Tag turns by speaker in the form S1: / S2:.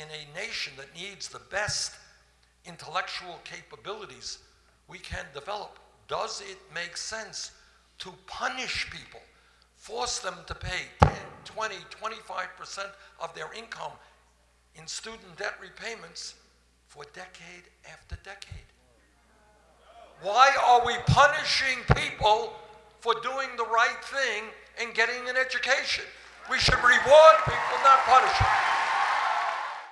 S1: in a nation that needs the best intellectual capabilities we can develop, does it make sense to punish people, force them to pay 10, 20, 25% of their income in student debt repayments for decade after decade? Why are we punishing people for doing the right thing and getting an education? We should reward people.